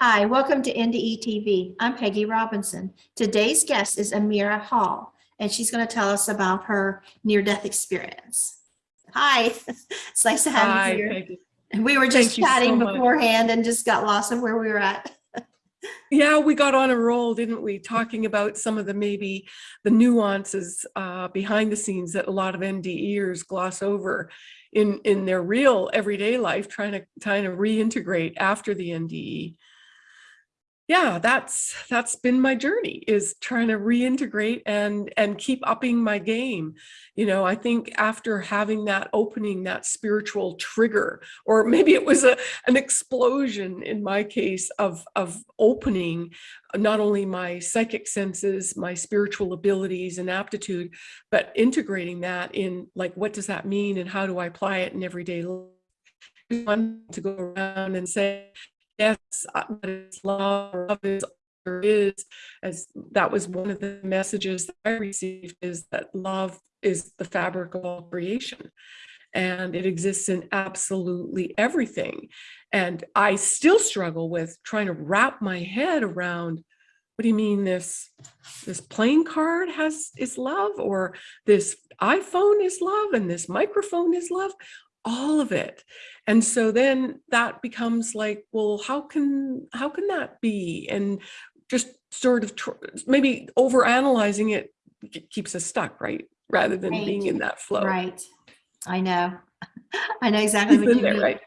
Hi, welcome to NDE TV. I'm Peggy Robinson. Today's guest is Amira Hall, and she's going to tell us about her near-death experience. Hi, it's nice to have Hi, you here. Peggy. We were just Thank you so chatting beforehand and just got lost in where we were at. Yeah, we got on a roll, didn't we? Talking about some of the maybe the nuances uh, behind the scenes that a lot of NDEers gloss over in in their real everyday life, trying to trying to reintegrate after the NDE. Yeah, that's that's been my journey is trying to reintegrate and and keep upping my game. You know, I think after having that opening, that spiritual trigger, or maybe it was a an explosion in my case of of opening not only my psychic senses, my spiritual abilities and aptitude, but integrating that in like what does that mean and how do I apply it in everyday life? Want to go around and say, yes, love, love is there is, as that was one of the messages that I received is that love is the fabric of all creation and it exists in absolutely everything. And I still struggle with trying to wrap my head around what do you mean this this playing card has is love or this iPhone is love and this microphone is love all of it and so then that becomes like well how can how can that be and just sort of tr- maybe over analyzing it keeps us stuck right rather than Right. being in that flow Right. I know. I know exactly what you there, mean. right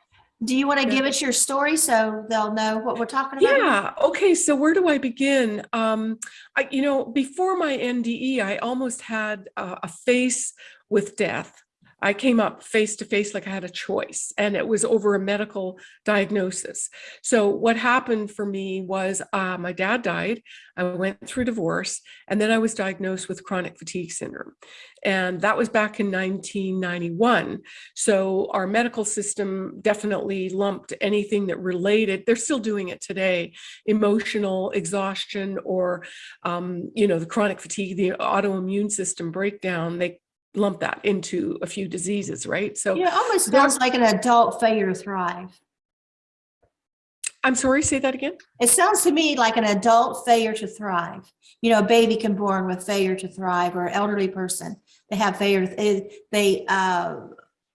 Do you want to Yeah. give us your story so they'll know what we're talking about? Yeah. Okay. So where do I begin? Um, I, you know, before my NDE, I almost had a face with death. I came up face to face like I had a choice, and it was over a medical diagnosis. So what happened for me was uh, my dad died. I went through divorce, and then I was diagnosed with chronic fatigue syndrome, and that was back in 1991. So our medical system definitely lumped anything that related, they're still doing it today, emotional exhaustion or, um, you know, the chronic fatigue, the autoimmune system breakdown, they lump that into a few diseases, right? So it almost sounds like an adult failure to thrive. I'm sorry, say that again? It sounds to me like an adult failure to thrive. You know, a baby can born with failure to thrive or an elderly person, they have failure, they, they, uh,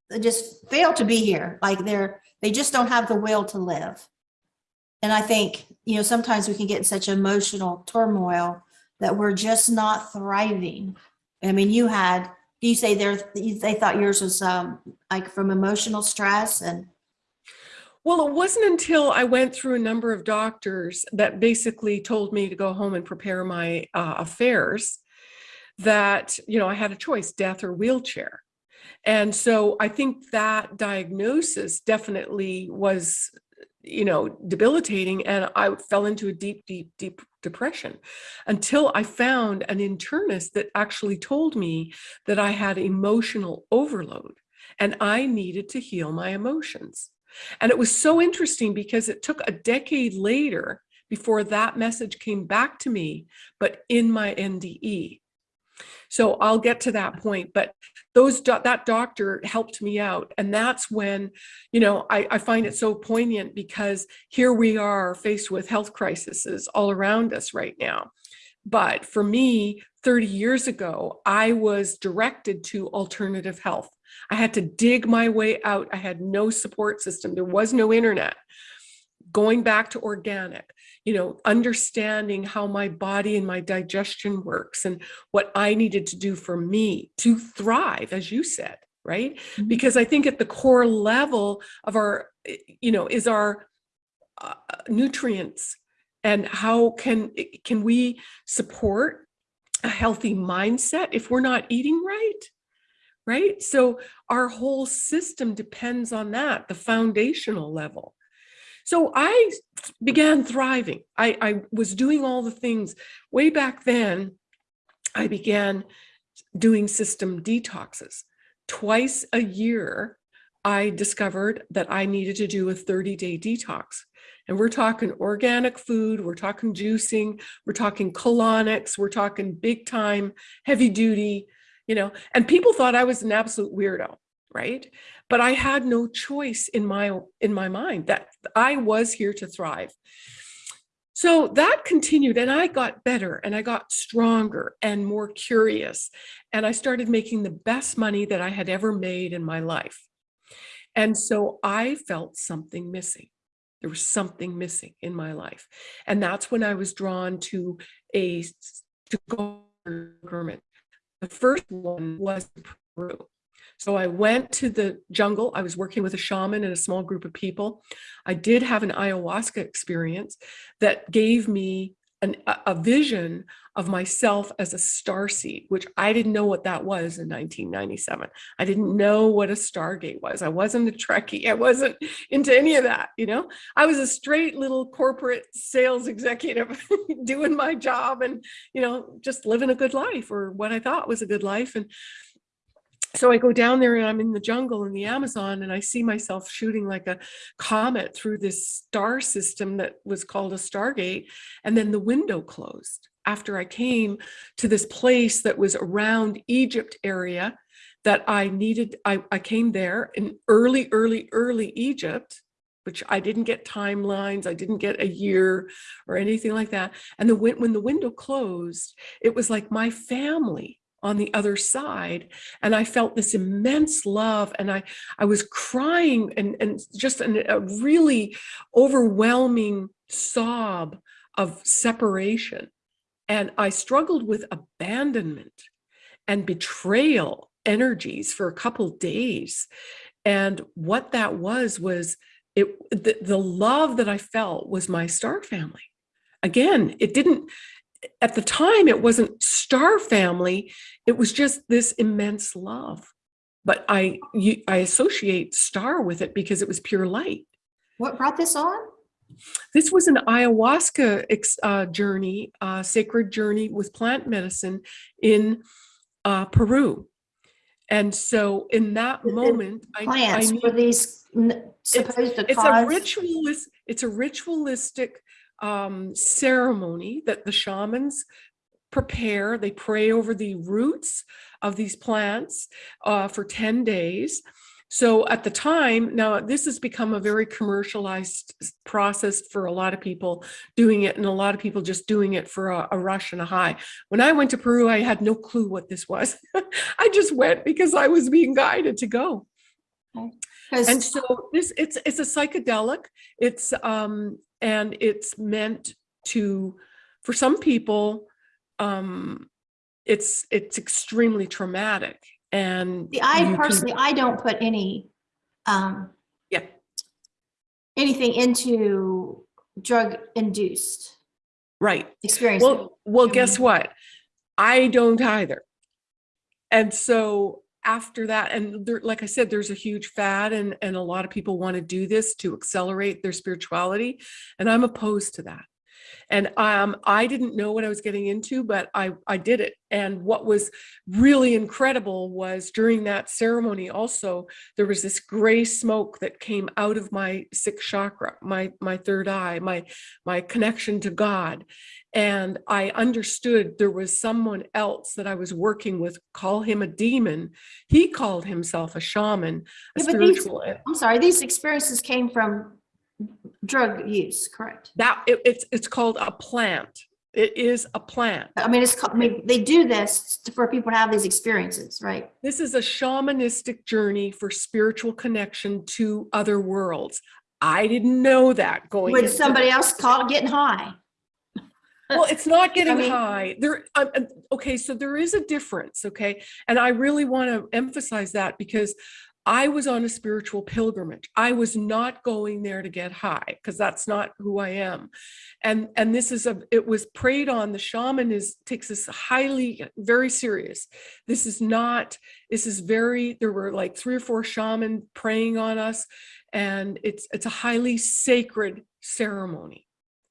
they just fail to be here. Like they're, they just don't have the will to live. And I think, you know, sometimes we can get in such emotional turmoil that we're just not thriving. I mean, you had, you say there, they thought yours was, um, like from emotional stress and, Well, it wasn't until I went through a number of doctors that basically told me to go home and prepare my uh, affairs that, you know, I had a choice, death or wheelchair. And so I think that diagnosis definitely was, you know, debilitating. And I fell into a deep, deep, deep depression until I found an internist that actually told me that I had emotional overload and I needed to heal my emotions. And it was so interesting because it took a decade later before that message came back to me, but in my NDE. So I'll get to that point, but those do- that doctor helped me out. And that's when, you know, I, I find it so poignant because here we are faced with health crises all around us right now. But for me, 30 years ago, I was directed to alternative health. I had to dig my way out. I had no support system. There was no internet. Going back to organic, you know, understanding how my body and my digestion works and what I needed to do for me to thrive, as you said, right? Mhm. Because I think at the core level of our, eh, you know, is our uh, nutrients and how can can we support a healthy mindset if we're not eating right? right? So our whole system depends on that, the foundational level. So I began thriving. I, I was doing all the things way back then. I began doing system detoxes. Twice a year, I discovered that I needed to do a 30 day detox. And we're talking organic food, we're talking juicing, we're talking colonics, we're talking big time, heavy duty, you know, and people thought I was an absolute weirdo, right? But I had no choice in my in my mind that I was here to thrive. So that continued, and I got better and I got stronger and more curious. And I started making the best money that I had ever made in my life. And so I felt something missing. There was something missing in my life. And that's when I was drawn to a to go. The first one was Peru. So I went to the jungle. I was working with a shaman and a small group of people. I did have an ayahuasca experience that gave me an, a, vision of myself as a star seed, which I didn't know what that was in 1997. I didn't know what a stargate was. I wasn't a Trekkie. I wasn't into any of that. You know, I was a straight little corporate sales executive doing my job and, you know, just living a good life or what I thought was a good life. And so I go down there and I'm in the jungle in the Amazon and I see myself shooting like a comet through this star system that was called a Stargate. And then the window closed after I came to this place that was around Egypt area that I needed. I, I came there in early, early, early Egypt, which I didn't get timelines. I didn't get a year or anything like that. And the when the window closed, it was like my family on the other side and i felt this immense love and i i was crying and and just an, a really overwhelming sob of separation. And i struggled with abandonment and betrayal energies for a couple days. And what that was was it the, the love that i felt was my star family. Again it didn't at the time it wasn't star family. It was just this immense love. But i you, i associate star with it because it was pure light. What brought this on? this was an ayahuasca ex, uh, journey uh, sacred journey with plant medicine in uh, peru. And so in that The- moment I, I Plants need- were these supposed to it's a ritualist it's a ritualistic um ceremony that the shamans prepare. They pray over the roots of these plants uh, for 10 days. So at the time now this has become a very commercialized process for a lot of people doing it and a lot of people just doing it for a, a rush and a high. When i went to peru i had no clue what this was. I just went because i was being guided to go. And so this it's it's a psychedelic. It's um and it's meant to for some people um it's it's extremely traumatic and See, I personally, I don't put any, um, yeah. anything into drug induced right. experience. well well guess what? I don't either. And so after that and there, like i said there's a huge fad and and a lot of people want to do this to accelerate their spirituality and i'm opposed to that. And um, i didn't know what i was getting into but i i did it. And what was really incredible was during that ceremony also there was this gray smoke that came out of my sixth chakra my my third eye my my connection to god and i understood there was someone else that i was working with call him a demon he called himself a shaman a Yeah, but these, I'm sorry, these experiences came from drug use, correct? that it, it's it's called a plant it is a plant I mean, it's, called- I mean, they do this for people to have these experiences, right? this is a shamanistic journey for spiritual connection to other worlds i didn't know that going Would somebody this. else call it getting high? Well it's not getting mean- high. There um, um, okay so there is a difference okay? And i really want to emphasize that because i was on a spiritual pilgrimage. I was not going there to get high because that's not who i am. And and this is a it was preyed on. The shaman is takes this highly very serious. This is not this is very there were like three or four shaman praying on us and it's it's a highly sacred ceremony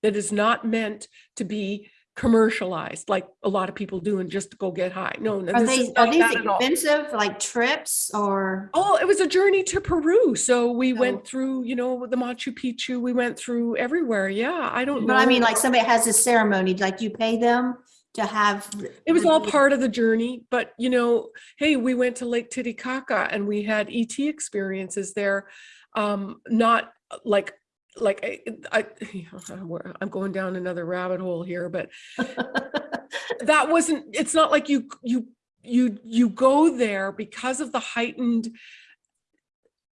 that is not meant to be commercialized like a lot of people do and just to go get high. No, no, Are this they, is are these expensive, like trips or? Oh, it was a journey to Peru. So we Oh. went through, you know, the Machu Picchu. We went through everywhere. Yeah, I don't know. But I mean, like somebody has this ceremony, like you pay them to have. it was all part of the journey. But you know, hey, we went to Lake Titicaca and we had ET experiences there. Um, not like like I, I, I'm going down another rabbit hole here, but that wasn't, it's not like you, you, you, you go there because of the heightened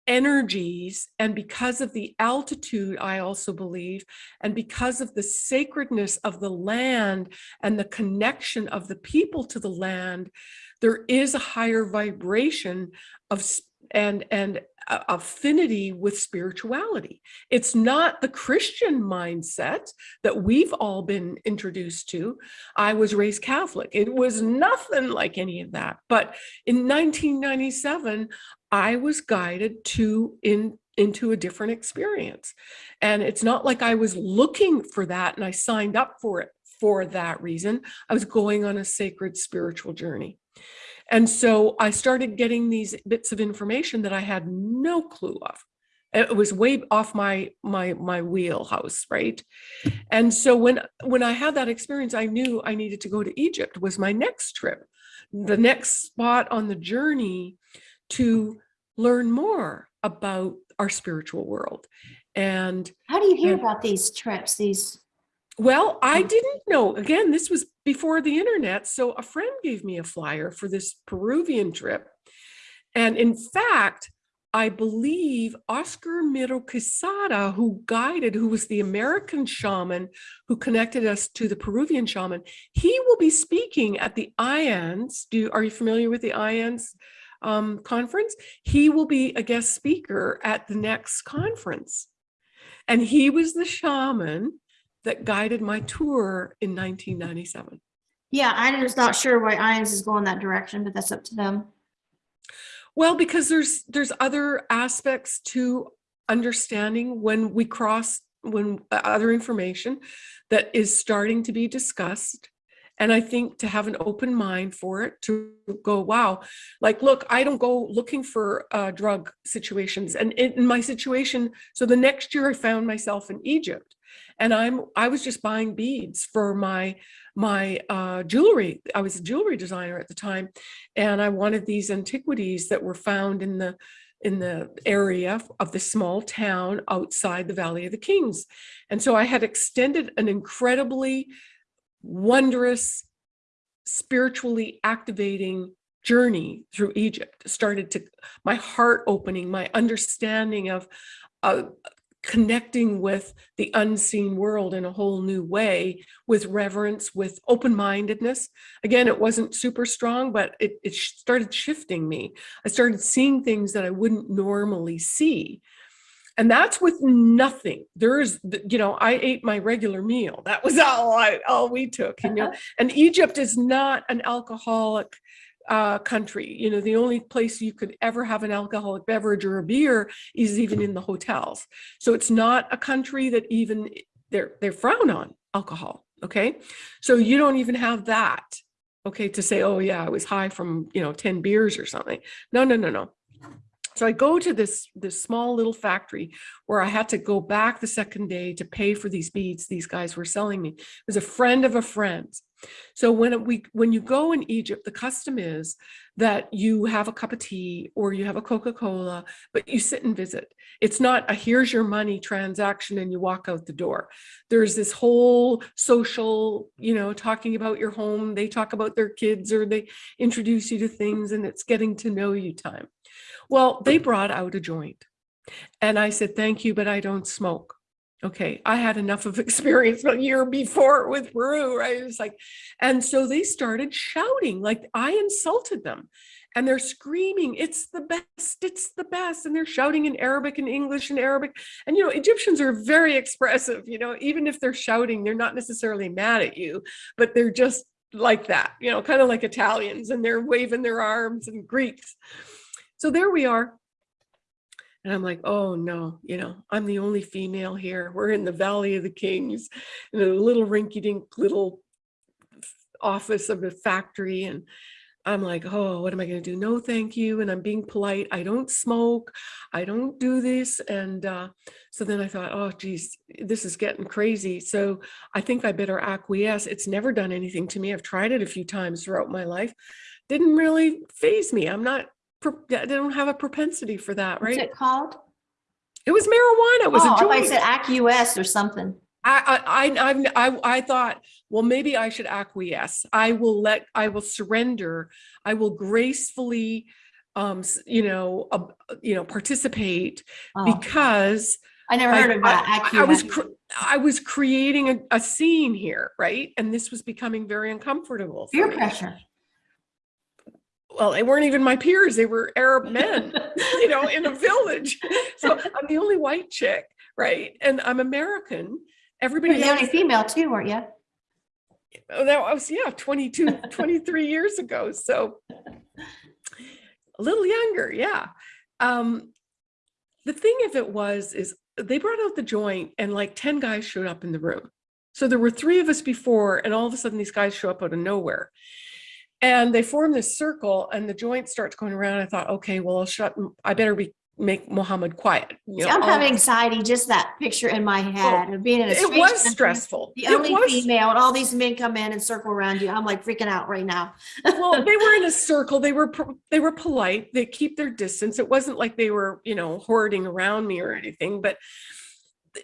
energies and because of the altitude, I also believe, and because of the sacredness of the land and the connection of the people to the land, there is a higher vibration of and and uh, affinity with spirituality. It's not the Christian mindset that we've all been introduced to. I was raised Catholic. It was nothing like any of that. But in 1997, I was guided to in into a different experience. And it's not like I was looking for that and I signed up for it for that reason. I was going on a sacred spiritual journey. And so I started getting these bits of information that I had no clue of. It was way off my my my wheelhouse, right? And so when when I had that experience, I knew I needed to go to Egypt was my next trip. The next spot on the journey to learn more about our spiritual world. And How do you hear Yeah. about these trips, these? well, I didn't know. Again, this was before the internet. So a friend gave me a flyer for this Peruvian trip. And in fact, I believe Oscar Miro Quesada, who guided, who was the American shaman who connected us to the Peruvian shaman, he will be speaking at the IANDS. Do are you familiar with the IANDS um, conference? He will be a guest speaker at the next conference. And he was the shaman that guided my tour in 1997. Yeah, I'm just not sure why IANDS is going that direction, but that's up to them. Well, because there's there's other aspects to understanding when we cross when uh, other information that is starting to be discussed. And I think to have an open mind for it to go, wow, like, look, I don't go looking for uh, drug situations. And in my situation, so the next year I found myself in Egypt and I'm I was just buying beads for my my uh, jewelry. I was a jewelry designer at the time, and I wanted these antiquities that were found in the in the area of the small town outside the Valley of the Kings. And so I had extended an incredibly wondrous, spiritually activating journey through Egypt. Started to my heart opening, my understanding of uh, connecting with the unseen world in a whole new way with reverence with open-mindedness. Again it wasn't super strong but it, it started shifting me. I started seeing things that i wouldn't normally see and that's with nothing there's you know i ate my regular meal that was all i all we took you know and egypt is not an alcoholic uh, country. You know, the only place you could ever have an alcoholic beverage or a beer is even in the hotels. So it's not a country that even they're they're frown on alcohol. Okay, so you don't even have that. Okay, to say, oh yeah, I was high from you know ten beers or something. No, no, no, no. So I go to this this small little factory where I had to go back the second day to pay for these beads these guys were selling me. It was a friend of a friend. So when we when you go in Egypt, the custom is that you have a cup of tea or you have a Coca-Cola, but you sit and visit. It's not a here's your money transaction and you walk out the door. There's this whole social, you know, talking about your home. They talk about their kids or they introduce you to things and it's getting to know you time. Well, they brought out a joint. And I said, thank you, but I don't smoke. Okay, I had enough of experience a year before with Peru, right? It was like, and so they started shouting, like I insulted them. And they're screaming, it's the best, it's the best. And they're shouting in Arabic and English and Arabic. And, you know, Egyptians are very expressive, you know, even if they're shouting, they're not necessarily mad at you, but they're just like that, you know, kind of like Italians and they're waving their arms and Greeks. So there we are. And I'm like, oh no, you know, I'm the only female here. We're in the Valley of the Kings in a little rinky dink little office of a factory. And I'm like, oh, what am I going to do? No, thank you. And I'm being polite. I don't smoke. I don't do this. And uh, so then I thought, oh, geez, this is getting crazy. So I think I better acquiesce. It's never done anything to me. I've tried it a few times throughout my life. Didn't really phase me. I'm not, I don't have a propensity for that, right? What's it called? It was marijuana. It was Oh, a I thought joint. you said AcUS or something. I, I, I, I, I thought, well, maybe I should acquiesce. I will let, I will surrender. I will gracefully, um, you know, uh, you know, participate Oh, because I never I, heard of that. I- I was. I was creating a, a scene here, right? And this was becoming very uncomfortable. Fear pressure. Well, they weren't even my peers. They were Arab men, you know, in a village. So I'm the only white chick, right? And I'm American. Everybody You're the only female too, weren't you? Oh, that was yeah 22 23 years ago so a little younger yeah um the thing of it was is they brought out the joint and like 10 guys showed up in the room so there were three of us before and all of a sudden these guys show up out of nowhere and they form this circle and the joint starts going around. I thought okay well i'll shut i better be make Muhammad quiet you See, know, I'm having anxiety, just that picture in my head of being in a it was country, stressful. The It only was female and all these men come in and circle around you. I'm like freaking out right now. well they were in a circle. They were they were polite. They keep their distance. It wasn't like they were you know hoarding around me or anything but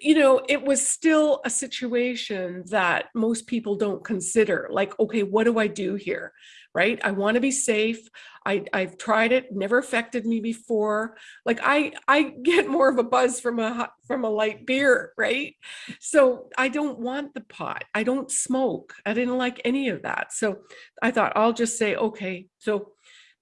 you know it was still a situation that most people don't consider. Like okay what do i do here right? I want to be safe. I i've tried it never affected me before. Like i i get more of a buzz from a from a light beer right? So i don't want the pot. I don't smoke. I didn't like any of that. So I thought I'll just say, okay, so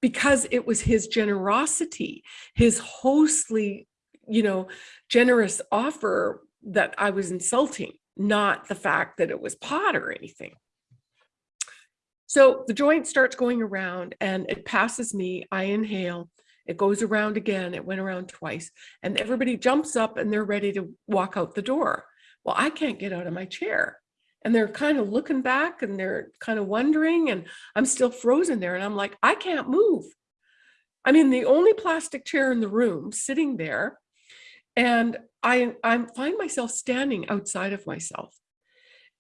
because it was his generosity, his hostly, you know, generous offer that I was insulting, not the fact that it was pot or anything. So the joint starts going around and it passes me. I inhale. It goes around again. It went around twice. And everybody jumps up and they're ready to walk out the door. Well, I can't get out of my chair. And they're kind of looking back and they're kind of wondering. And I'm still frozen there. And I'm like, I can't move. I'm in the only plastic chair in the room sitting there. And I, I find myself standing outside of myself.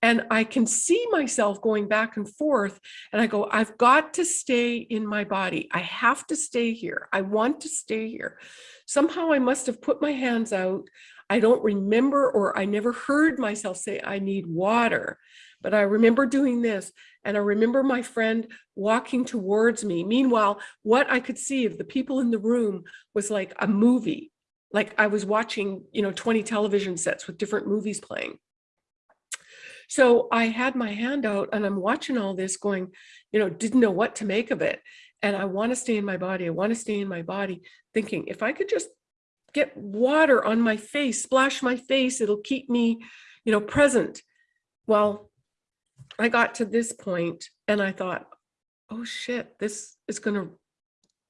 And I can see myself going back and forth. And I go, I've got to stay in my body. I have to stay here. I want to stay here. Somehow I must have put my hands out. I don't remember, or I never heard myself say, I need water. But I remember doing this. And I remember my friend walking towards me. Meanwhile, what I could see of the people in the room was like a movie. Like I was watching, you know, 20 television sets with different movies playing. So I had my hand out and I'm watching all this going, you know, didn't know what to make of it. And I want to stay in my body. I want to stay in my body, thinking if I could just get water on my face, splash my face, it'll keep me, you know, present. Well, I got to this point and I thought, oh shit, this is going to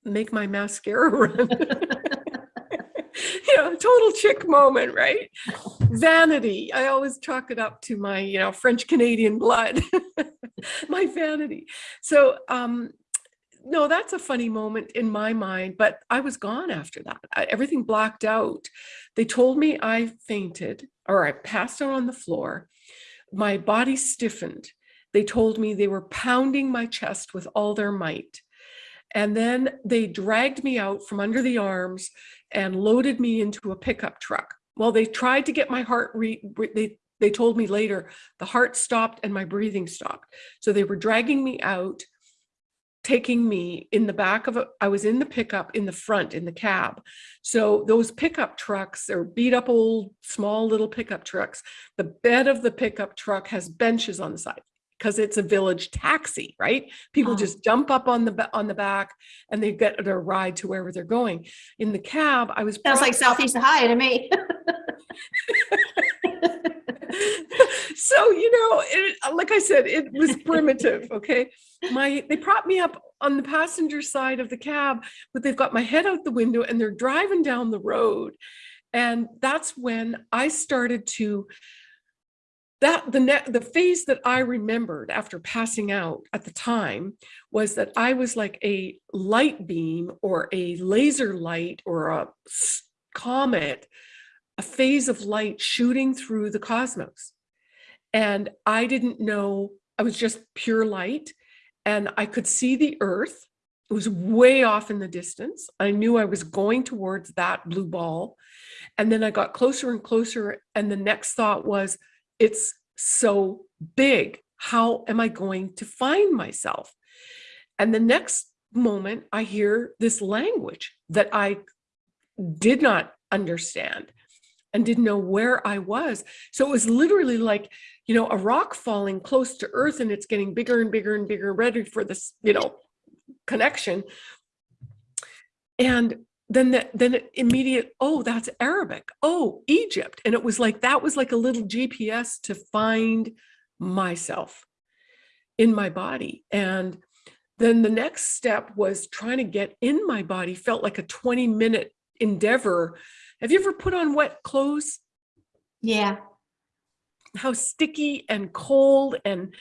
make my mascara run. you know, total chick moment, right? Vanity. I always chalk it up to my, you know, French Canadian blood, my vanity. So, um, no, that's a funny moment in my mind, but I was gone after that. I, everything blacked out. They told me I fainted or I passed out on the floor. My body stiffened. They told me they were pounding my chest with all their might. And then they dragged me out from under the arms and loaded me into a pickup truck. Well, they tried to get my heart, re- re- they, they told me later, the heart stopped and my breathing stopped. So they were dragging me out, taking me in the back of a, I was in the pickup in the front in the cab. So those pickup trucks are beat up old, small little pickup trucks. The bed of the pickup truck has benches on the side because it's a village taxi, right? People Oh. just jump up on the on the back and they get their ride to wherever they're going. In the cab, I was Sounds like Southeast Ohio to me. so you know it, uh, like i said it was primitive okay my they propped me up on the passenger side of the cab but they've got my head out the window and they're driving down the road and that's when i started to that the ne- the phase that i remembered after passing out at the time was that i was like a light beam or a laser light or a comet a phase of light shooting through the cosmos. And I didn't know, I was just pure light and I could see the earth it was way off in the distance. I knew I was going towards that blue ball. And then I got closer and closer. And the next thought was, it's so big. How am I going to find myself? And the next moment, I hear this language that I did not understand and didn't know where I was. So it was literally like, you know, a rock falling close to earth and it's getting bigger and bigger and bigger, ready for this, you know, connection. And then the, then immediate, oh, that's Arabic. Oh, Egypt. And it was like, that was like a little GPS to find myself in my body. And then the next step was trying to get in my body, felt like a 20 minute endeavor. Have you ever put on wet clothes? Yeah. How sticky and cold and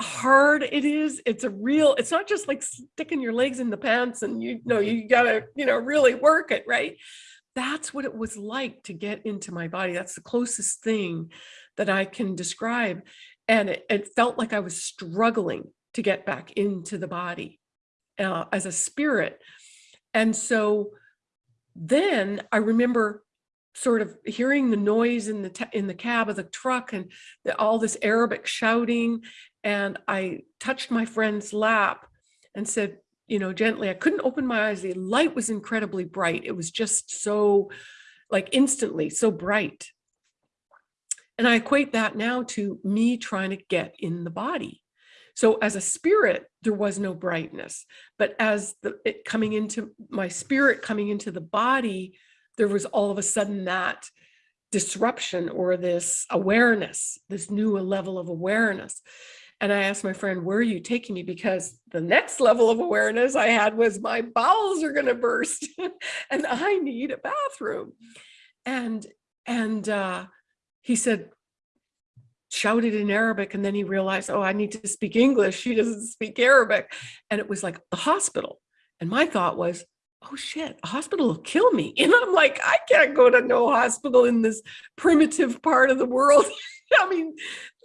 hard it is. It's a real, it's not just like sticking your legs in the pants and you know, you gotta, you know, really work it, right? That's what it was like to get into my body. That's the closest thing that I can describe. And it, it felt like I was struggling to get back into the body uh, as a spirit. And so then I remember sort of hearing the noise in the in the cab of the truck and the, all this Arabic shouting. And I touched my friend's lap and said, you know, gently, I couldn't open my eyes. The light was incredibly bright. It was just so like instantly so bright. And I equate that now to me trying to get in the body. So as a spirit, there was no brightness, but as the it coming into my spirit coming into the body, there was all of a sudden that disruption or this awareness, this new level of awareness. And I asked my friend, where are you taking me? Because the next level of awareness I had was my bowels are going to burst and I need a bathroom. And, and, uh, he said, shouted in Arabic. And then he realized, oh, I need to speak English. She doesn't speak Arabic. And it was like the hospital. And my thought was, oh shit, a hospital will kill me. And I'm like, I can't go to no hospital in this primitive part of the world. I mean,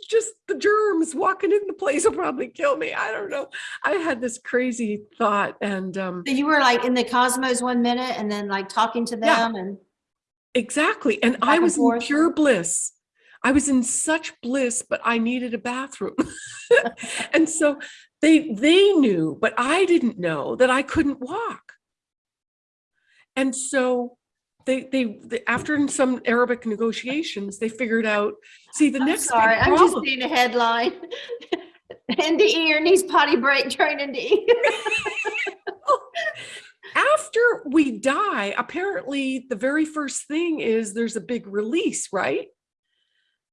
just the germs walking in the place will probably kill me. I don't know. I had this crazy thought and um So you were like in the cosmos one minute and then like talking to Yeah. them and exactly. And I and was in pure bliss. I was in such bliss, but I needed a bathroom. and so they they knew, but I didn't know that I couldn't walk. And so they they, they after some Arabic negotiations, they figured out, see the I'm next sorry, I'm just seeing a headline. NDE or needs potty break during NDE. after we die, apparently the very first thing is there's a big release, right?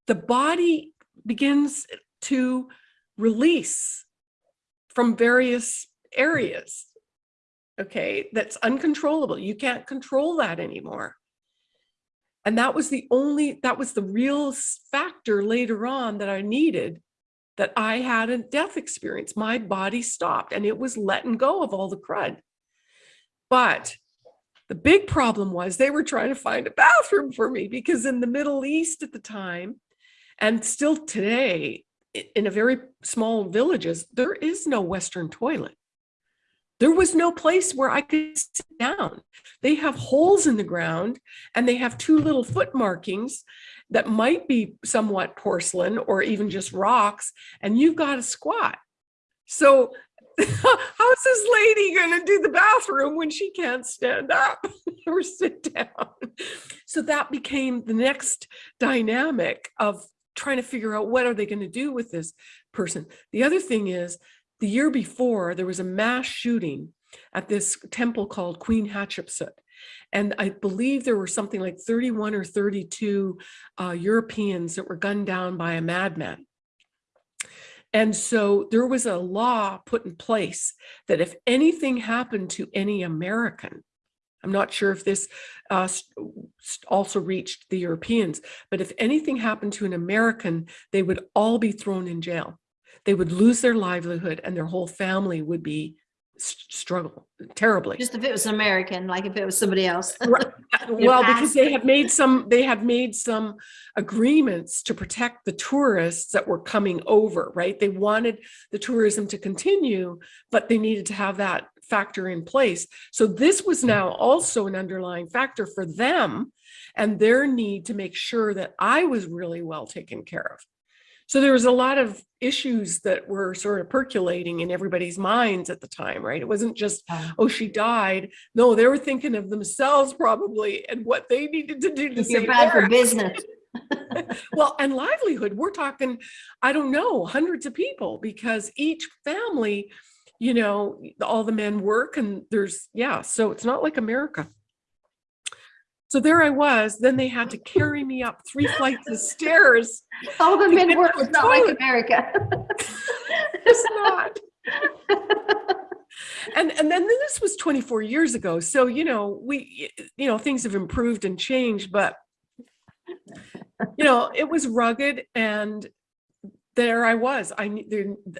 The body begins to release from various areas. Okay, that's uncontrollable. You can't control that anymore. And that was the only, that was the real factor later on that I needed that I had a death experience. My body stopped and it was letting go of all the crud. But the big problem was they were trying to find a bathroom for me because in the Middle East at the time, and still today, in a very small villages, there is no Western toilet. There was no place where I could sit down. They have holes in the ground and they have two little foot markings that might be somewhat porcelain or even just rocks, and you've got to squat. So how's this lady going to do the bathroom when she can't stand up or sit down? So that became the next dynamic of trying to figure out what are they going to do with this person. The other thing is the year before there was a mass shooting at this temple called Queen Hatshepsut. And I believe there were something like 31 or 32 uh, Europeans that were gunned down by a madman. And so there was a law put in place that if anything happened to any American, I'm not sure if this uh, also reached the Europeans, but if anything happened to an American, they would all be thrown in jail. They would lose their livelihood and their whole family would be struggle terribly. Just if it was an American, like if it was somebody else. Right. Uh, well, because they had made some, they had made some agreements to protect the tourists that were coming over, right? They wanted the tourism to continue, but they needed to have that factor in place. So this was hmm. now also an underlying factor for them and their need to make sure that I was really well taken care of. So there was a lot of issues that were sort of percolating in everybody's minds at the time, right? It wasn't just, oh, she died. No, they were thinking of themselves probably and what they needed to do to you're save bad for business. well, and livelihood, we're talking, I don't know, hundreds of people because each family, you know, all the men work and there's, yeah, so it's not like America. So there I was, then they had to carry me up three flights of stairs. All the men get work, to it's not like. America. It's not. And, and then this was 24 years ago. So, you know, we, you know, things have improved and changed, but you know, it was rugged and there I was. I,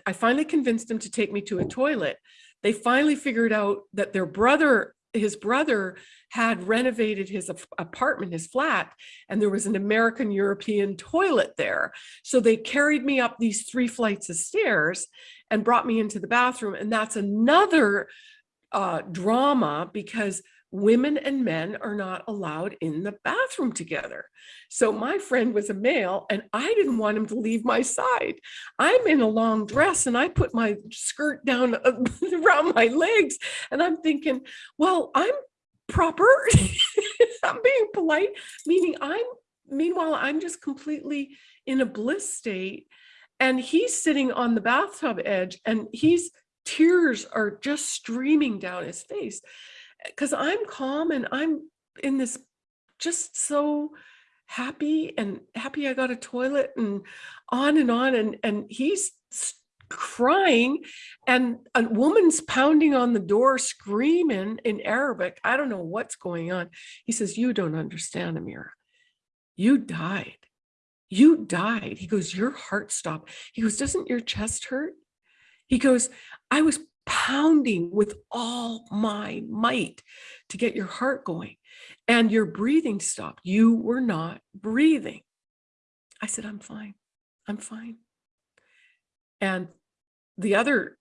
I finally convinced them to take me to a toilet. They finally figured out that their brother, his brother had renovated his apartment, his flat, and there was an American European toilet there. So they carried me up these three flights of stairs and brought me into the bathroom. And that's another uh, drama because women and men are not allowed in the bathroom together. So my friend was a male and I didn't want him to leave my side. I'm in a long dress and I put my skirt down uh, around my legs and I'm thinking, well, I'm proper. I'm being polite, meaning I'm, meanwhile, I'm just completely in a bliss state. And he's sitting on the bathtub edge and he's, tears are just streaming down his face because I'm calm and I'm in this just so happy and happy I got a toilet and on and on and and he's crying and a woman's pounding on the door screaming in Arabic. I don't know what's going on. He says, "You don't understand, Amira. You died. You died." He goes, "Your heart stopped." He goes, "Doesn't your chest hurt?" He goes, I was pounding with all my might to get your heart going and your breathing stopped. You were not breathing. I said, I'm fine. I'm fine. And the other,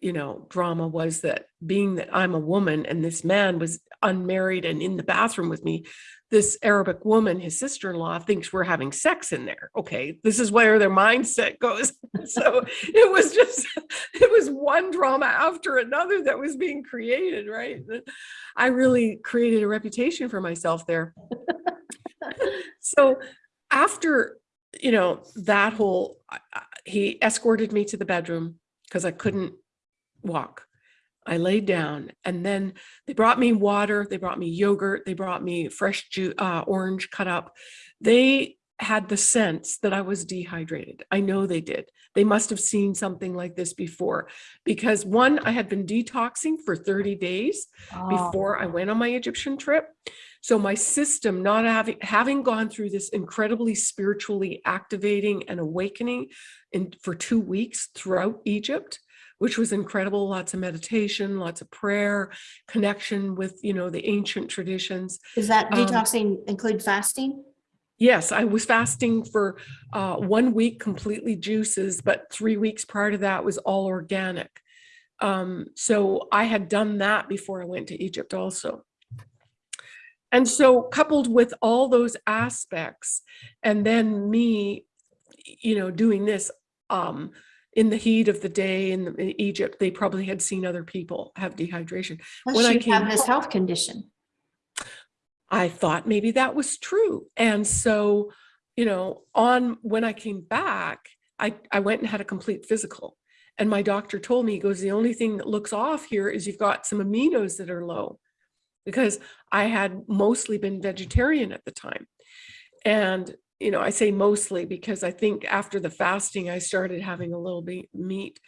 you know, drama was that being that I'm a woman and this man was unmarried and in the bathroom with me, this Arabic woman, his sister-in-law, thinks we're having sex in there. Okay, this is where their mindset goes. so it was just, it was one drama after another that was being created, right? I really created a reputation for myself there. so after, you know, that whole, he escorted me to the bedroom because I couldn't walk. I laid down and then they brought me water, they brought me yogurt, they brought me fresh juice, uh, orange cut up. They had the sense that I was dehydrated. I know they did. They must have seen something like this before because one, I had been detoxing for 30 days Oh, before I went on my Egyptian trip. So my system, not having having gone through this incredibly spiritually activating and awakening in for two weeks throughout Egypt, which was incredible. Lots of meditation, lots of prayer, connection with you know the ancient traditions. Does that um, detoxing include fasting? Yes, I was fasting for uh, one week, completely juices, but three weeks prior to that was all organic. Um, so I had done that before I went to Egypt also. And so coupled with all those aspects and then me, you know, doing this um, in the heat of the day in, in Egypt, they probably had seen other people have dehydration. when I you have came this health condition. I thought maybe that was true. And so, you know, on when I came back, I, I went and had a complete physical. And my doctor told me, he goes, the only thing that looks off here is you've got some aminos that are low because I had mostly been vegetarian at the time. And, you know, I say mostly because I think after the fasting, I started having a little bit meat.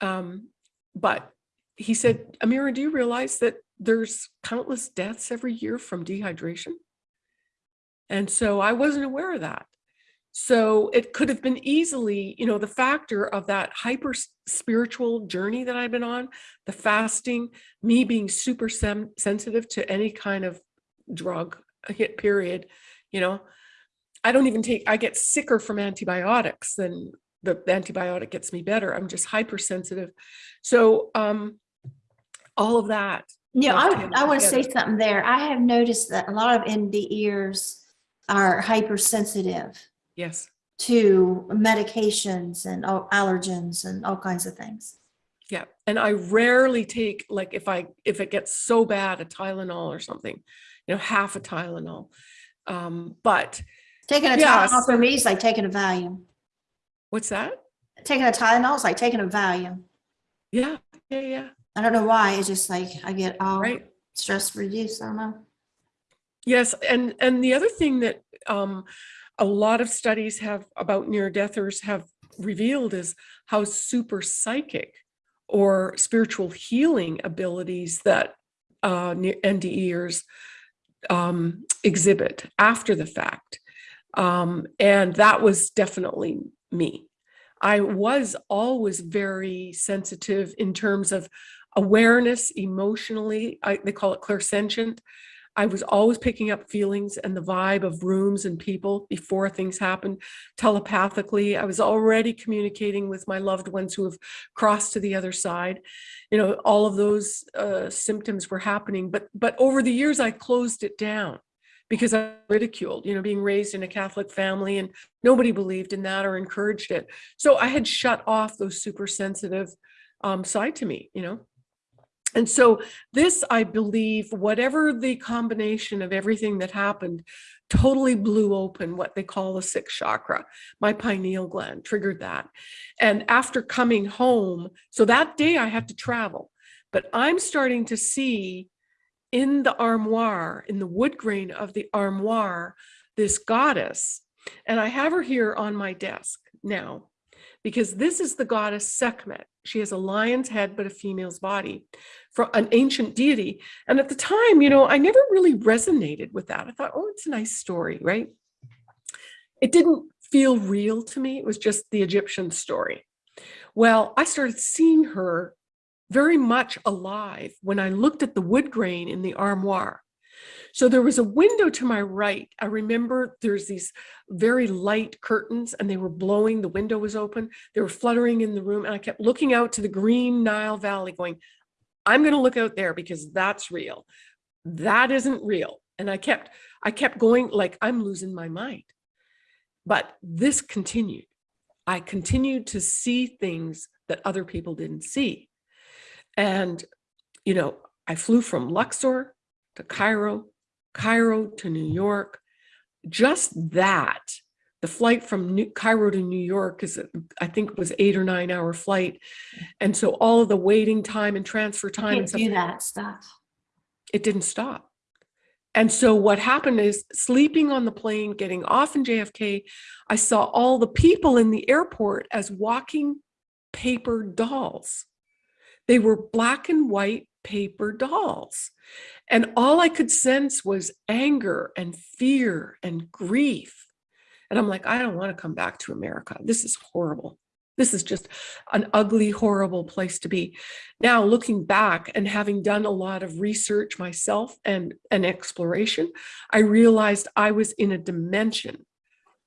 Um, but he said, Amira, do you realize that there's countless deaths every year from dehydration? And so I wasn't aware of that. So it could have been easily, you know, the factor of that hyper spiritual journey that I've been on, the fasting, me being super sensitive to any kind of drug hit period, you know, I don't even take, I get sicker from antibiotics than the antibiotic gets me better. I'm just hypersensitive. So um, all of that. Yeah, I, I want to say something there. I have noticed that a lot of NDErs are hypersensitive Yes. to medications and allergens and all kinds of things. Yeah, and I rarely take like if I if it gets so bad a Tylenol or something, you know, half a Tylenol. Um, but Taking a Yes. Tylenol for me is like taking a Valium. what's that? Taking a Tylenol is like taking a Valium. Yeah, yeah, yeah, I don't know why. It's just like I get all right. stress reduced. I don't know. Yes, and and the other thing that um, a lot of studies have about near deathers have revealed is how super psychic or spiritual healing abilities that uh, NDEers um, exhibit after the fact. Um, and that was definitely me. I was always very sensitive in terms of awareness emotionally. I, they call it clairsentient. I was always picking up feelings and the vibe of rooms and people before things happened telepathically. I was already communicating with my loved ones who have crossed to the other side. You know, all of those uh, symptoms were happening, but but over the years I closed it down because I ridiculed, you know, being raised in a Catholic family and nobody believed in that or encouraged it. So I had shut off those super sensitive um, side to me, you know. And so this, I believe, whatever the combination of everything that happened, totally blew open what they call the sixth chakra. My pineal gland triggered that. And after coming home, so that day I had to travel, but I'm starting to see in the armoire, in the wood grain of the armoire, this goddess. And I have her here on my desk now because this is the goddess Sekhmet. She has a lion's head, but a female's body for an ancient deity. And at the time, you know, I never really resonated with that. I thought, oh, it's a nice story, right? It didn't feel real to me. It was just the Egyptian story. Well, I started seeing her very much alive when I looked at the wood grain in the armoire. So there was a window to my right. I remember there's these very light curtains and they were blowing, the window was open, they were fluttering in the room. And I kept looking out to the green Nile Valley going, I'm going to look out there because that's real. That isn't real. And I kept, I kept going like I'm losing my mind. But this continued. I continued to see things that other people didn't see. And, you know, I flew from Luxor to Cairo, Cairo to New York. Just that, the flight from New, Cairo to New York is, I think, was eight or nine hour flight, and so all of the waiting time and transfer time and stuff, do that stuff. it didn't stop. And so what happened is sleeping on the plane, getting off in JFK, I saw all the people in the airport as walking paper dolls. They were black and white paper dolls. And all I could sense was anger and fear and grief. And I'm like, I don't want to come back to America. This is horrible. This is just an ugly, horrible place to be. Now, looking back and having done a lot of research myself and an exploration, I realized I was in a dimension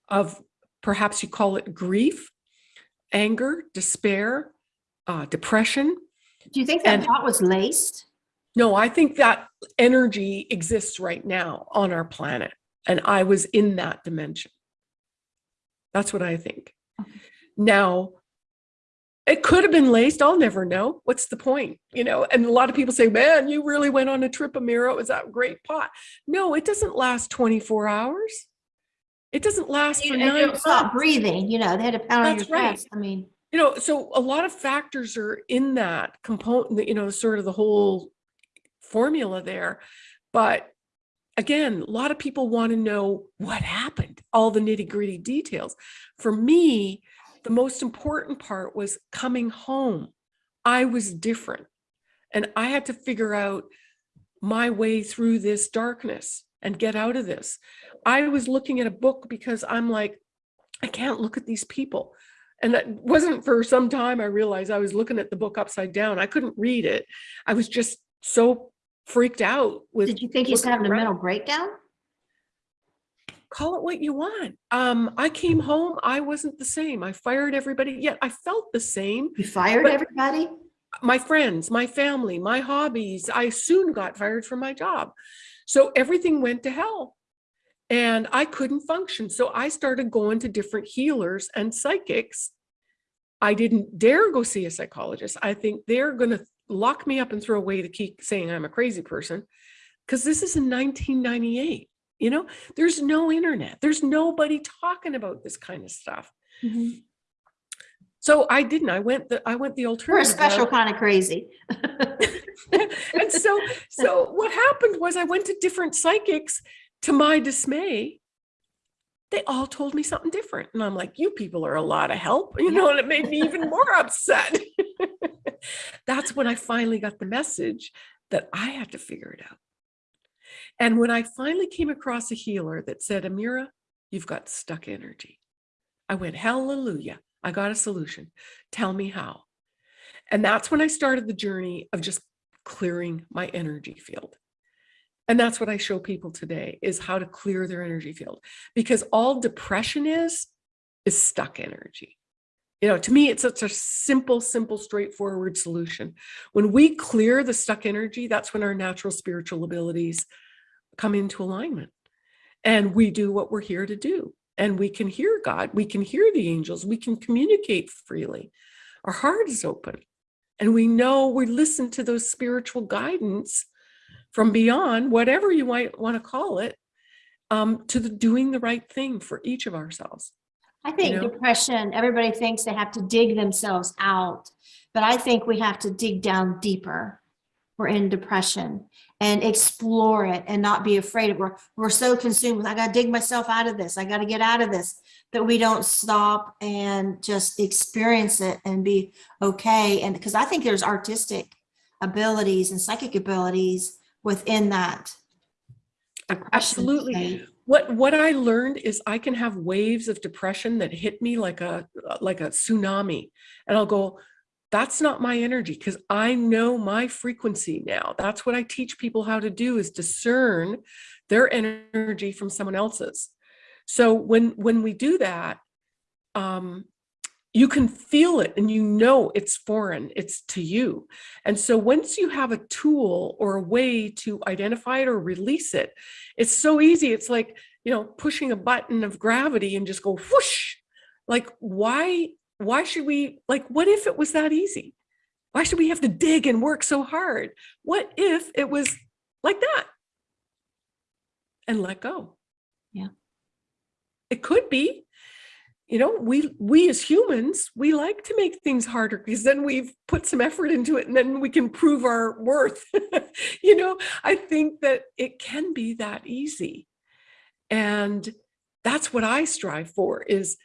of perhaps you call it grief, anger, despair, uh, depression. Do you think that And- pot was laced? No, I think that energy exists right now on our planet. And I was in that dimension. That's what I think. Now, it could have been laced. I'll never know. What's the point? You know, and a lot of people say, man, you really went on a trip, Amira. It was that great pot. No, it doesn't last 24 hours. It doesn't last You for nine stop breathing, you know, they had to pound on That's your right. chest. I mean, you know so a lot of factors are in that component you know sort of the whole formula there. But again a lot of people want to know what happened all the nitty gritty details. For me the most important part was coming home. I was different and i had to figure out my way through this darkness and get out of this. I was looking at a book because i'm like i can't look at these people and that wasn't for some time i realized i was looking at the book upside down i couldn't read it i was just so freaked out with did you think he was looking having a mental breakdown? call it what you want um i came home i wasn't the same i fired everybody yet i felt the same You fired everybody? my friends, my family, my hobbies. I soon got fired from my job. So everything went to hell and I couldn't function. So I started going to different healers and psychics. I didn't dare go see a psychologist. I think they're going to lock me up and throw away the key saying I'm a crazy person because this is in 1998. You know, there's no internet. There's nobody talking about this kind of stuff. Mhm. So I didn't. I went the I went the We're a special kind of crazy. and so so what happened was I went to different psychics to my dismay. They all told me something different. And I'm like, you people are a lot of help, you know, and it made me even more upset. That's when I finally got the message that I had to figure it out. And when I finally came across a healer that said, Amira, you've got stuck energy. I went, hallelujah. I got a solution. Tell me how. And that's when I started the journey of just clearing my energy field. And that's what I show people today is how to clear their energy field because all depression is, is stuck energy. You know, to me, it's such a simple, simple, straightforward solution. When we clear the stuck energy, that's when our natural spiritual abilities come into alignment and we do what we're here to do. And we can hear God, we can hear the angels, we can communicate freely. Our heart is open and we know we listen to those spiritual guidance from beyond, whatever you might want to call it, um, to the doing the right thing for each of ourselves. I think know? depression, everybody thinks they have to dig themselves out, but I think we have to dig down deeper. We're in depression and explore it and not be afraid of. We're, we're so consumed with, I gotta dig myself out of this. I gotta get out of this, that we don't stop and just experience it and be okay. And because I think there's artistic abilities and psychic abilities within that. Absolutely. What what I learned is I can have waves of depression that hit me like a like a tsunami, and I'll go, that's not my energy because I know my frequency now. That's what I teach people how to do is discern their energy from someone else's. So when when we do that, um, you can feel it and you know it's foreign, it's to you. And so once you have a tool or a way to identify it or release it, it's so easy. It's like, you know, pushing a button of gravity and just go whoosh. Like, why, why should we, like, what if it was that easy? Why should we have to dig and work so hard? What if it was like that? And let go. Yeah. It could be, you know, we we as humans, we like to make things harder because then we've put some effort into it and then we can prove our worth. you know, I think that it can be that easy. And that's what I strive for is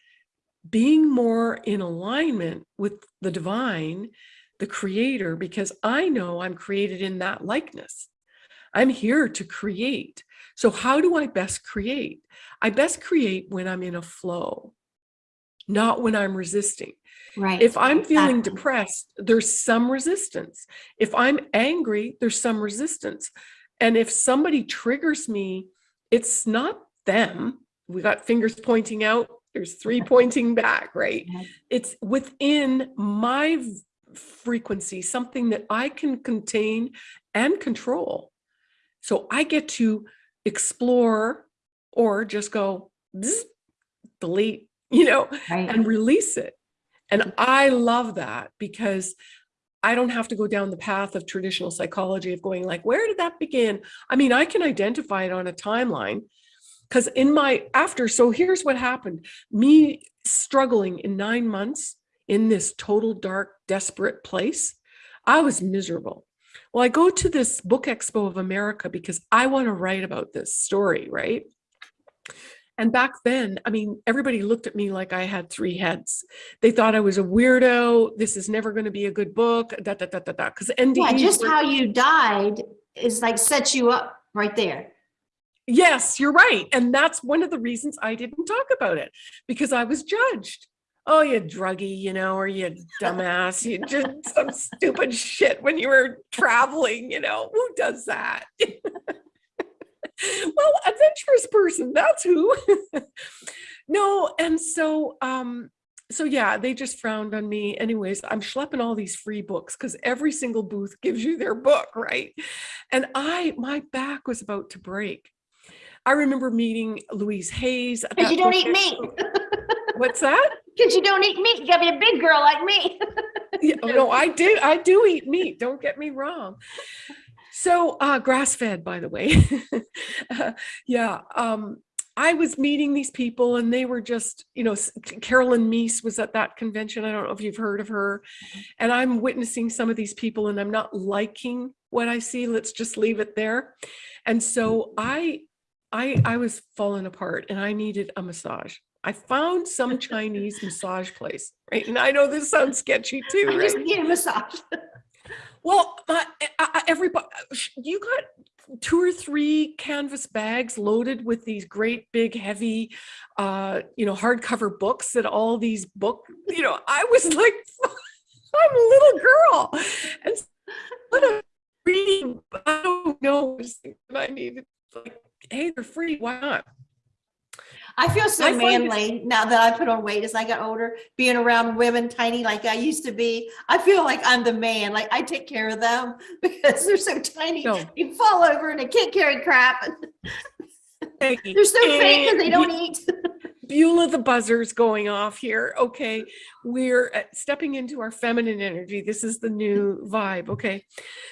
being more in alignment with the divine, the creator, because I know I'm created in that likeness. I'm here to create. So how do I best create? I best create when I'm in a flow not when I'm resisting. Right. If I'm feeling exactly. depressed, there's some resistance. If I'm angry, there's some resistance. And if somebody triggers me, it's not them. We got fingers pointing out, there's three pointing back, right? It's within my frequency, something that I can contain and control. So I get to explore or just go delete, you know, Right. and release it. And I love that because I don't have to go down the path of traditional psychology of going like, where did that begin? I mean, I can identify it on a timeline because in my after, so here's what happened. Me struggling in nine months in this total dark, desperate place, I was miserable. Well, I go to this book expo of America because I want to write about this story, right? And back then, I mean, everybody looked at me like I had three heads. They thought I was a weirdo. This is never going to be a good book. Da da da da da. Because NDE. Yeah, just how you died is like sets you up right there. Yes, you're right. And that's one of the reasons I didn't talk about it because I was judged. Oh, you druggie, you know, or you dumbass, you did some stupid shit when you were traveling, you know, who does that? well, adventurous person, that's who. no, and so um so yeah, they just frowned on me. Anyways, I'm schlepping all these free books because every single booth gives you their book, right? And I, my back was about to break. I remember meeting Louise Hayes. Because you don't eat meat. What's that? Because you don't eat meat. You gotta be a big girl like me. Yeah, oh, no, I do. I do eat meat. Don't get me wrong. So, uh, grass fed, by the way. Uh, yeah. Um, I was meeting these people and they were just, you know, Caroline Myss was at that convention. I don't know if you've heard of her. And I'm witnessing some of these people and I'm not liking what I see. Let's just leave it there. And so I, I, I was falling apart and I needed a massage. I found some Chinese massage place, right? And I know this sounds sketchy too, I right? just need a massage. Well, my, I, I- everybody, you got two or three canvas bags loaded with these great big heavy, uh, you know, hardcover books that all these book, you know, I was like, I'm a little girl. And what a reading, I don't know, I needed, like, hey, they're free, why not? I feel so I manly now that I put on weight as I got older, being around women tiny like I used to be. I feel like I'm the man. Like I take care of them because they're so tiny. No. You fall over and they can't carry crap. They're so fat because they don't eat. Beulah the buzzer's going off here. Okay, we're uh, stepping into our feminine energy. This is the new vibe. Okay,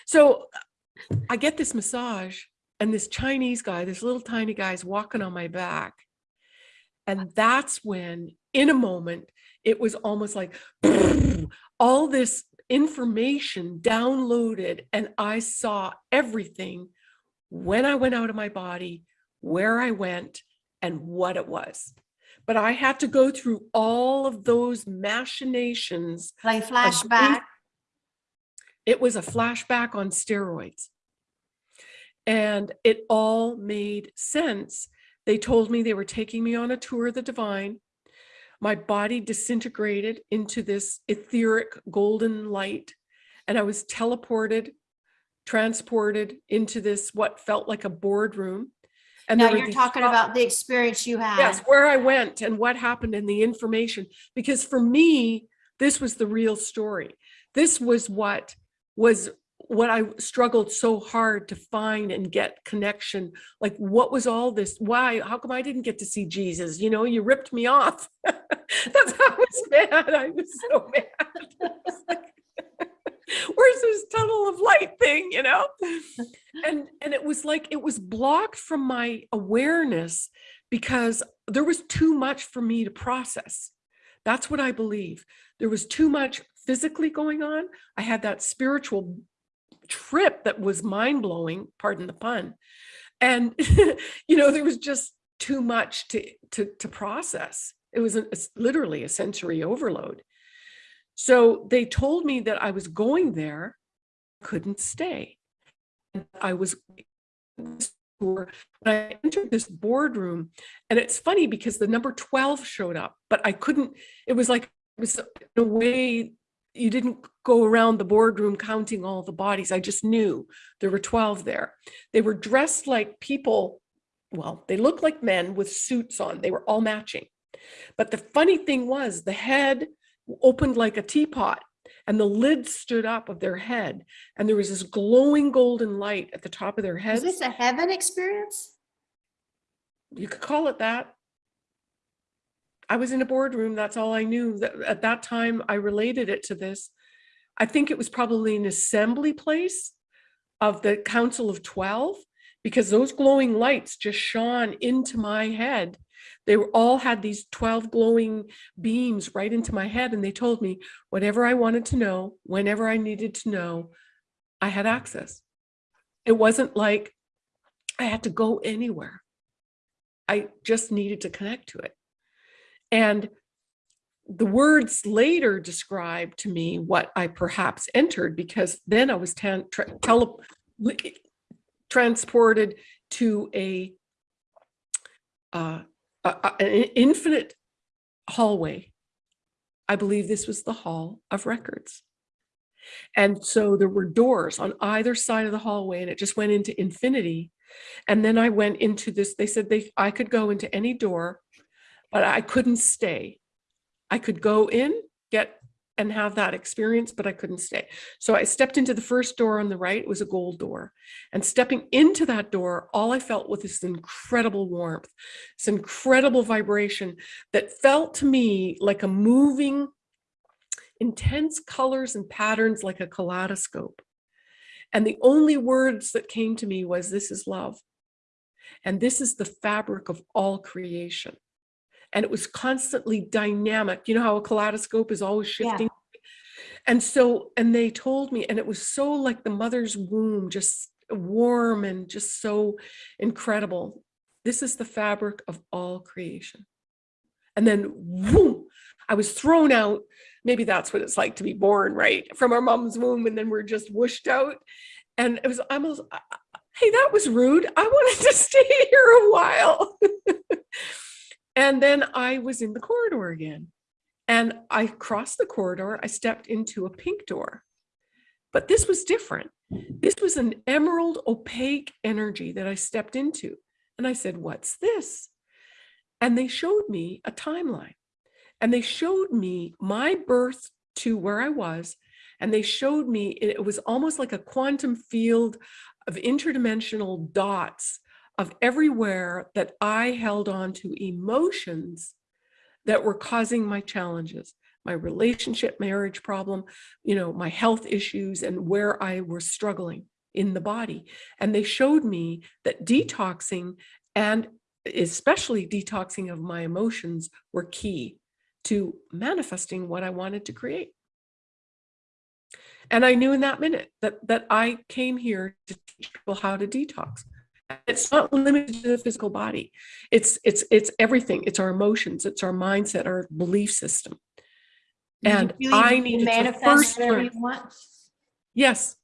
so I get this massage, and this Chinese guy, this little tiny guy, is walking on my back, and that's when, in a moment, it was almost like all this information downloaded, and I saw everything when I went out of my body, where I went, and what it was but I had to go through all of those machinations. Like flashback. It was a flashback on steroids. And it all made sense. They told me they were taking me on a tour of the divine. My body disintegrated into this etheric golden light, and I was teleported, transported into this what felt like a boardroom. And Now you're talking about the experience you had. Yes, where I went and what happened and the information. Because for me, this was the real story. This was what was what I struggled so hard to find and get connection. Like, what was all this? Why? How come I didn't get to see Jesus? You know, you ripped me off. That's how I was mad. I was so mad. Where's this tunnel of light thing? You know? and and it was like it was blocked from my awareness because there was too much for me to process that's what i believe there was too much physically going on i had that spiritual trip that was mind-blowing pardon the pun and you know there was just too much to to, to process. It was literally a sensory overload. So they told me that i was going there couldn't stay. I was when I entered this boardroom, and it's funny because the number 12 showed up, but I couldn't, it was like, it was in a way, you didn't go around the boardroom counting all the bodies. I just knew there were 12 there. They were dressed like people, well, they looked like men with suits on. They were all matching. But the funny thing was, the head opened like a teapot and the lid stood up of their head and there was this glowing golden light at the top of their head. Is this a heaven experience? You could call it that. I was in a boardroom. That's all I knew. At that time, I related it to this. I think it was probably an assembly place of the Council of 12 because those glowing lights just shone into my head. They were all had these 12 glowing beams right into my head. And they told me whatever I wanted to know, whenever I needed to know, I had access. It wasn't like I had to go anywhere. I just needed to connect to it. And the words later described to me what I perhaps entered because then I was tra- transported to a, uh, a- an infinite hallway. I believe this was the hall of records. And so there were doors on either side of the hallway and it just went into infinity. And then I went into this, they said they, I could go into any door, but I couldn't stay. I could go in, get and have that experience, but I couldn't stay. So I stepped into the first door on the right, it was a gold door. And stepping into that door, all I felt was this incredible warmth, this incredible vibration that felt to me like a moving, intense colors and patterns like a kaleidoscope. And the only words that came to me was, this is love. And this is the fabric of all creation. And it was constantly dynamic. You know how a kaleidoscope is always Yeah. shifting? And so, and they told me, and it was so like the mother's womb, just warm and just so incredible. This is the fabric of all creation. And then, whoom, I was thrown out. Maybe that's what it's like to be born, right? From our mom's womb, and then we're just whooshed out. And it was almost, hey, that was rude. I wanted to stay here a while. and then I was in the corridor again. And I crossed the corridor, I stepped into a pink door. But this was different. This was an emerald opaque energy that I stepped into. And I said, What's this? And they showed me a timeline. And they showed me my birth to where I was. And they showed me it was almost like a quantum field of interdimensional dots of everywhere that I held on to emotions that were causing my challenges, my relationship, marriage problem, you know, my health issues and where I was struggling in the body. And they showed me that detoxing and especially detoxing of my emotions were key to manifesting what I wanted to create. And I knew in that minute that that I came here to teach people how to detox. It's not limited to the physical body. It's it's it's everything. It's our emotions, it's our mindset, our belief system. And I needed to manifest first learn. Yes,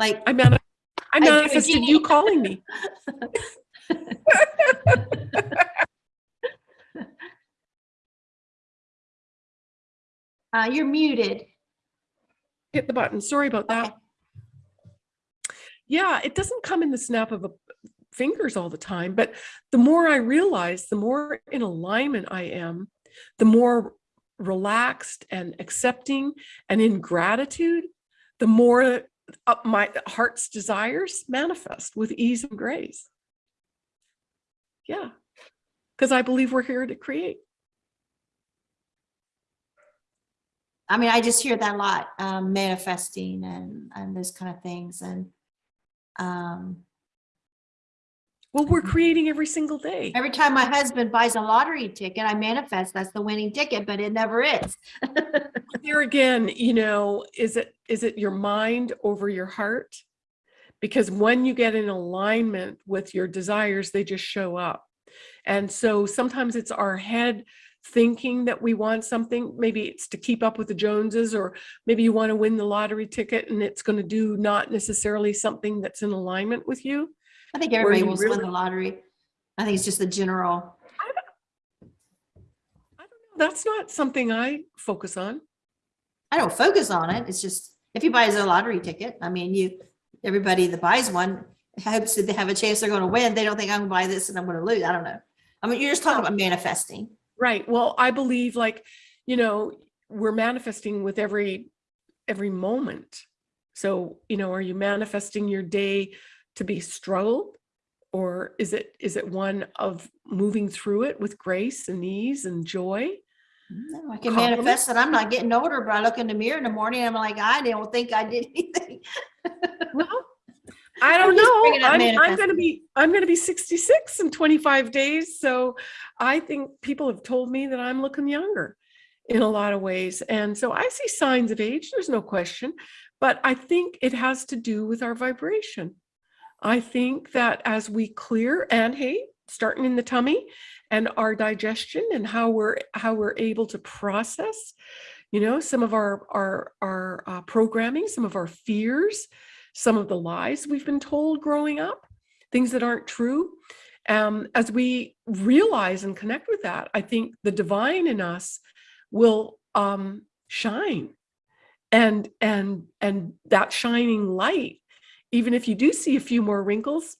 Like, I mani- I manifested you calling me. uh, you're muted. Hit the button. Sorry about that. Okay. Yeah, it doesn't come in the snap of a fingers all the time, but the more I realize, the more in alignment I am, the more relaxed and accepting and in gratitude, the more my heart's desires manifest with ease and grace. Yeah, because I believe we're here to create. I mean, I just hear that a lot, um, manifesting and, and those kind of things and, um, Well, we're creating every single day. every time my husband buys a lottery ticket, I manifest that's the winning ticket, but it never is. There again, you know, is it is it your mind over your heart? Because when you get in alignment with your desires, they just show up. And so sometimes it's our head thinking that we want something. Maybe it's to keep up with the Joneses, or maybe you want to win the lottery ticket and it's going to do not necessarily something that's in alignment with you. I think everybody wants to win the lottery. I think it's just the general. I don't know. That's not something I focus on. I don't focus on it. It's just, if you buy a lottery ticket, I mean, you, everybody that buys one hopes that they have a chance they're going to win. They don't think I'm going to buy this and I'm going to lose. I don't know. I mean, you're just talking about manifesting. Right. Well, I believe like, you know, we're manifesting with every every moment. So, you know, are you manifesting your day to be struggled or is it is it one of moving through it with grace and ease and joy? No, I can manifest that I'm not getting older, but I look in the mirror in the morning, I'm like, I don't think I did anything. Well, I don't know. I'm, I'm going to be I'm going to be 66 in 25 days, so I think people have told me that I'm looking younger in a lot of ways. And so I see signs of age, there's no question, but I think it has to do with our vibration. I think that as we clear and hey, starting in the tummy and our digestion and how we're how we're able to process, you know, some of our our our uh, programming, some of our fears, some of the lies we've been told growing up, things that aren't true. Um, as we realize and connect with that, I think the divine in us will um, shine, and and and that shining light, even if you do see a few more wrinkles,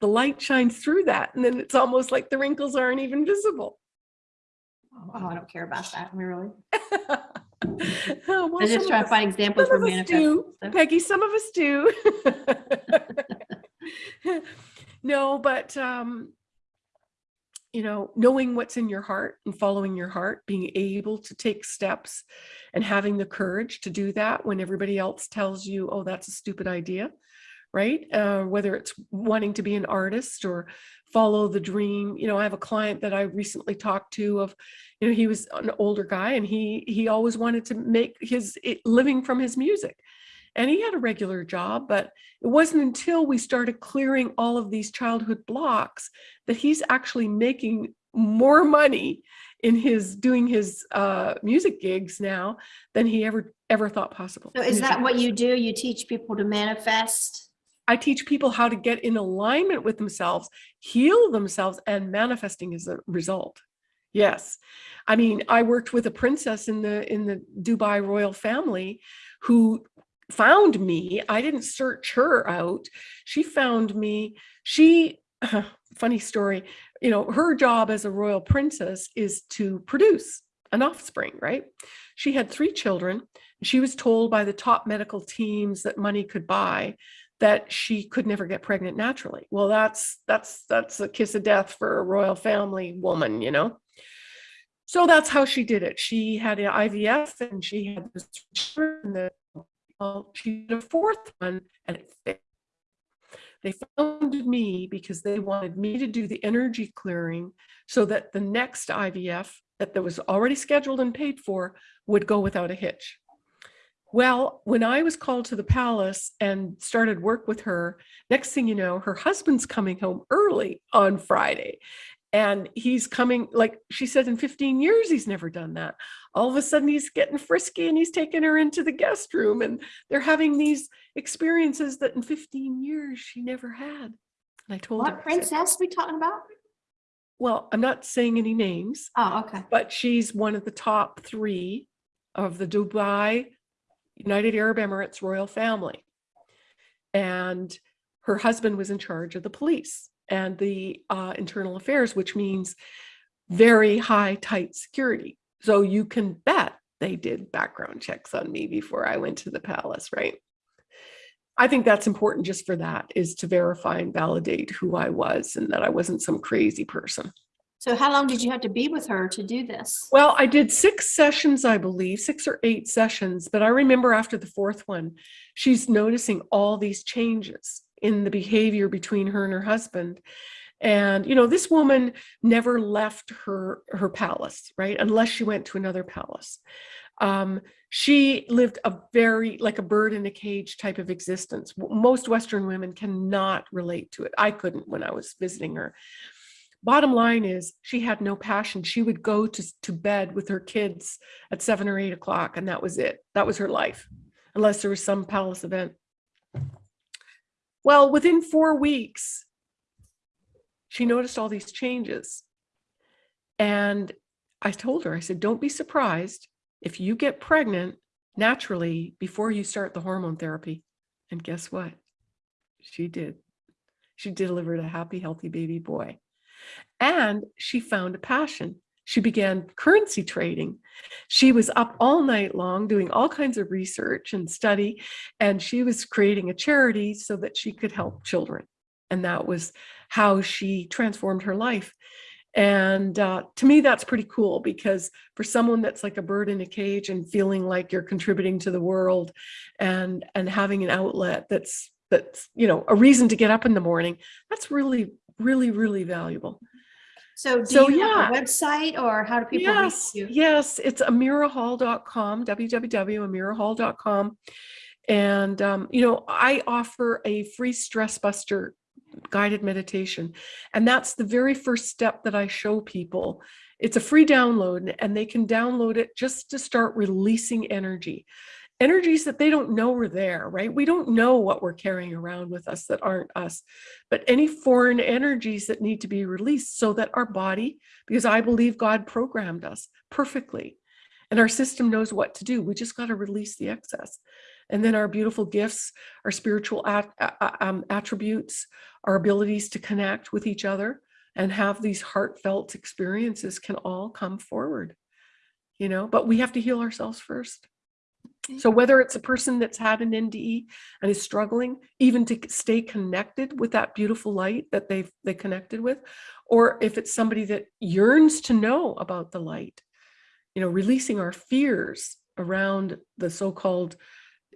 the light shines through that, and then it's almost like the wrinkles aren't even visible. Oh, I don't care about that, really. Oh, well, I just trying to find examples for of us do. Peggy, some of us do. No, but, um, you know, knowing what's in your heart and following your heart, being able to take steps and having the courage to do that when everybody else tells you, oh, that's a stupid idea, right? Uh, whether it's wanting to be an artist or follow the dream. You know, I have a client that I recently talked to of, you know, he was an older guy and he he always wanted to make his living from his music. And he had a regular job, but it wasn't until we started clearing all of these childhood blocks that he's actually making more money in his doing his uh, music gigs now than he ever ever thought possible. So is that what you do? You teach people to manifest? I teach people how to get in alignment with themselves, heal themselves, and manifesting as a result. Yes. I mean, I worked with a princess in the in the Dubai royal family who found me. I didn't search her out. She found me. She funny story, you know, her job as a royal princess is to produce an offspring, right? She had three children. She was told by the top medical teams that money could buy that she could never get pregnant naturally. Well, that's that's that's a kiss of death for a royal family woman, you know. So that's how she did it. She had an IVF and she had this that well, she did a fourth one and it failed. They found me because they wanted me to do the energy clearing so that the next IVF that was already scheduled and paid for would go without a hitch. Well, when I was called to the palace and started work with her, next thing you know, her husband's coming home early on Friday. And he's coming, like she said, in 15 years, he's never done that. All of a sudden, he's getting frisky and he's taking her into the guest room, and they're having these experiences that in 15 years she never had. And I told her, What I said, princess we talking about? well, I'm not saying any names, Oh, okay. but she's one of the top three of the Dubai United Arab Emirates royal family. And her husband was in charge of the police and the uh, internal affairs, which means very high, tight security. So you can bet they did background checks on me before I went to the palace, right? I think that's important just for that is to verify and validate who I was and that I wasn't some crazy person. So how long did you have to be with her to do this? Well, I did six sessions, I believe, six or eight sessions, but I remember after the fourth one, she's noticing all these changes in the behavior between her and her husband. And, you know, this woman never left her, her palace, right? Unless she went to another palace. Um, she lived a very, like a bird in a cage type of existence. Most Western women cannot relate to it. I couldn't when I was visiting her bottom line is she had no passion. She would go to, to bed with her kids at seven or eight o'clock and that was it. That was her life unless there was some palace event. Well within four weeks she noticed all these changes. And i told her i said don't be surprised if you get pregnant naturally before you start the hormone therapy. And guess what? She did. She delivered a happy healthy baby boy and she found a passion. She began currency trading. She was up all night long doing all kinds of research and study, and she was creating a charity so that she could help children. And that was how she transformed her life. And uh, to me, that's pretty cool because for someone that's like a bird in a cage and feeling like you're contributing to the world and and having an outlet that's that's you know a reason to get up in the morning, that's really really really valuable. So do So, you have a yeah. website or how do people reach Yes, you? yes, it's amirahall.com, www.amirahall.com. And, um, you know, I offer a free stress buster guided meditation. And that's the very first step that I show people. It's a free download and they can download it just to start releasing energy. Energies that they don't know are there, right? We don't know what we're carrying around with us that aren't us, but any foreign energies that need to be released so that our body, because I believe God programmed us perfectly and our system knows what to do. We just got to release the excess. And then our beautiful gifts, our spiritual at, um, attributes, our abilities to connect with each other and have these heartfelt experiences can all come forward. You know, but we have to heal ourselves first. Okay. So whether it's a person that's had an NDE and is struggling even to stay connected with that beautiful light that they've they connected with, or if it's somebody that yearns to know about the light, you know, releasing our fears around the so-called,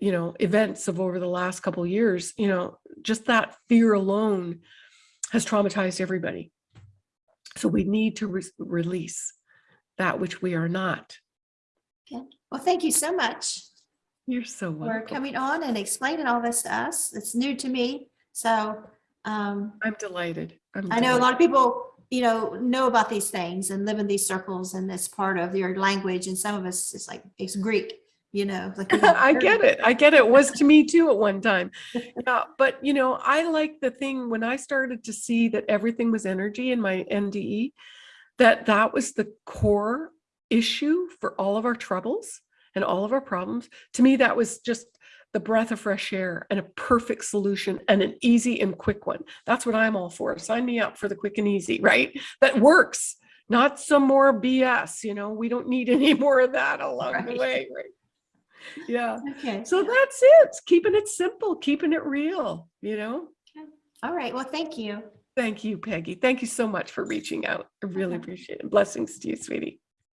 you know, events of over the last couple years, you know, just that fear alone has traumatized everybody. So we need to re- release that which we are not. Well, thank you so much You're so welcome. for welcome. coming on and explaining all this to us. It's new to me. So um, I'm delighted. I'm I know a lot of people, you know, know about these things and live in these circles and it's part of your language. And some of us, it's like, it's Greek, you know. like I get it. I get it. It was to me too at one time. Yeah, but you know, I like the thing when I started to see that everything was energy in my NDE, that that was the core issue for all of our troubles and all of our problems. To me, that was just the breath of fresh air and a perfect solution and an easy and quick one. That's what I'm all for. Sign me up for the quick and easy, right? That works, not some more BS. You know, we don't need any more of that along the way, right? Yeah. Okay. So that's it. Keeping it simple, keeping it real, you know? Okay. All right. Well, thank you. Thank you, Peggy. Thank you so much for reaching out. I really Okay. appreciate it. Blessings to you, sweetie.